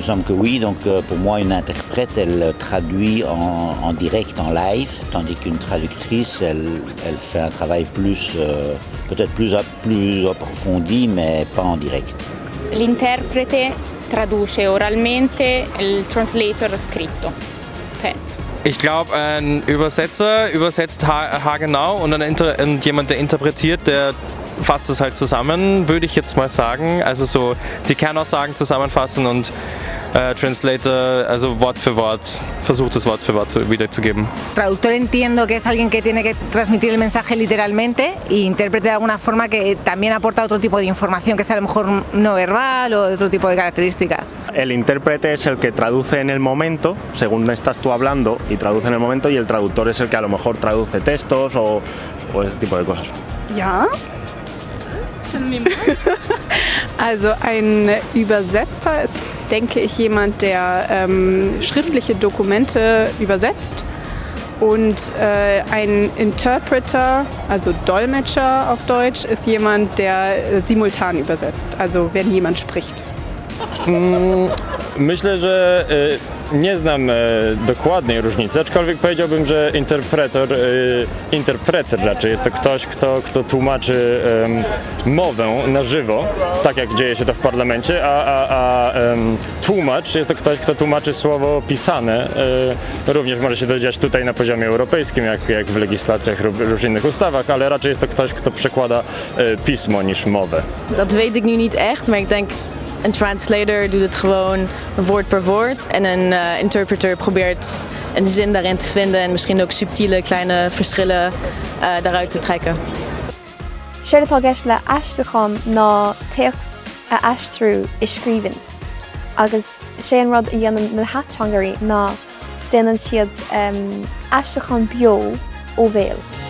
semble que oui. Donc euh, pour moi, une interprète, elle traduit en, en direct, en live, tandis qu'une traductrice, elle, elle, fait un travail plus, euh, peut-être plus, plus approfondi, mais pas en direct. L'interprete traduce oralmente, il translator scritto. Penso. Ich glaube, ein Übersetzer übersetzt haargenau und, ein und jemand, der interpretiert, der fasst es halt zusammen, würde ich jetzt mal sagen. Also so die Kernaussagen zusammenfassen und äh, Translator, also Wort für Wort, versucht es Wort für Wort wiederzugeben. Traductor entiendo que es alguien que tiene que transmitir el mensaje literalmente y intérprete de alguna forma que también aporta otro tipo de información que sea a lo mejor no verbal o de otro tipo de características. El intérprete es el que traduce en el momento, según estás tú hablando, y traduce en el momento y el traductor es el que a lo mejor traduce textos o, o ese tipo de cosas. Ja, Also ein Übersetzer ist, denke ich, jemand, der ähm, schriftliche Dokumente übersetzt. Und äh, ein Interpreter, also Dolmetscher auf Deutsch, ist jemand, der äh, simultan übersetzt, also wenn jemand spricht. Myślę, że nie znam dokładnej różnicy, aczkolwiek powiedziałbym, że interpretor, interpreter raczej jest to ktoś, kto, kto tłumaczy mowę na żywo, tak jak dzieje się to w parlamencie, a, a, a tłumacz jest to ktoś, kto tłumaczy słowo pisane. Również może się to dziać tutaj na poziomie europejskim, jak, jak w legislacjach lub innych ustawach, ale raczej jest to ktoś, kto przekłada pismo niż mowę. Dat weet ik nu niet echt, maar ik denk Een translator doet het gewoon woord per woord en een uh, interpreter probeert een zin daarin te vinden en misschien ook subtiele kleine verschillen uh, daaruit te trekken. Séirtá gceis le eisteán ná teochs a eistrú is scríban. agus sé an rud a dhéanam na hatchangarí ná déanaan siad um, eisteán bio ó bhéal.